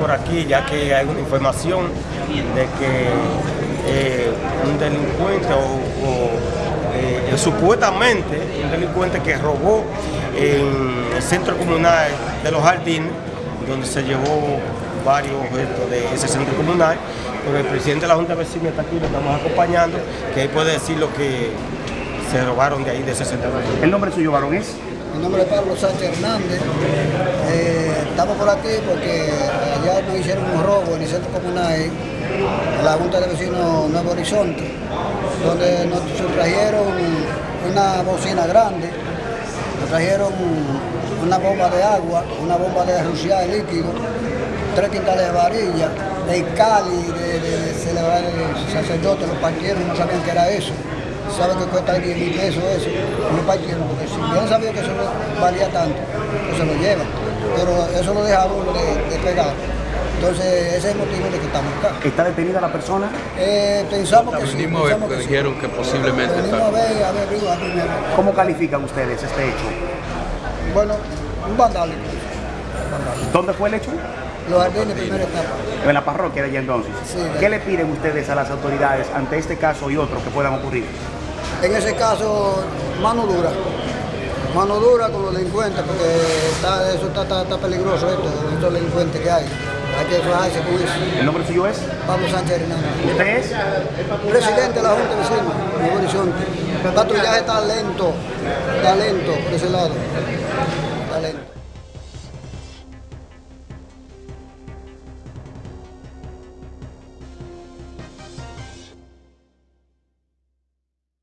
por aquí ya que hay una información de que eh, un delincuente o, eh, supuestamente un delincuente que robó en el centro comunal de los jardines, donde se llevó varios objetos de ese centro comunal, pero el presidente de la Junta de Vecinos está aquí, lo estamos acompañando, que ahí puede decir lo que se robaron de ahí de ese centro comunal. ¿El nombre suyo, varón, es? Mi nombre es Pablo Sánchez Hernández. Eh, estamos por aquí porque allá nos hicieron un robo en el centro comunal, en la Junta de Vecinos Nuevo Horizonte, donde nos sustrajeron una bocina grande, nos trajeron una bomba de agua, una bomba de ruciar líquido, tres quintales de varilla, de cali, de, de, celebrar el sacerdote, los partieron, no sabían qué era eso. Saben que cuesta 10 mil pesos eso, no partieron, porque si bien sabía que eso valía tanto, pues se lo llevan, pero eso lo deja uno de, de pegar. Entonces, ese es el motivo de que estamos acá. ¿Está detenida la persona? Eh, pensamos que sí. Venimos a ver, porque dijeron que posiblemente Venimos a ver, a ver, a ver, ¿Cómo califican ustedes este hecho? Bueno, un vandálico. ¿Dónde fue el hecho? Los jardines, primera etapa. En la parroquia de allá entonces. Sí, ¿Qué le piden ustedes a las autoridades ante este caso y otros que puedan ocurrir? En ese caso, mano dura. Mano dura con los delincuentes, porque está, eso está, está, está peligroso esto, estos delincuentes que hay. Hay que fajarse con eso. ¿El nombre suyo es? Pablo Sánchez Hernández. ¿Usted es? Presidente de la Junta de Vecinos, Nuevo Horizonte. El patrullaje está lento, está lento por ese lado. Está lento.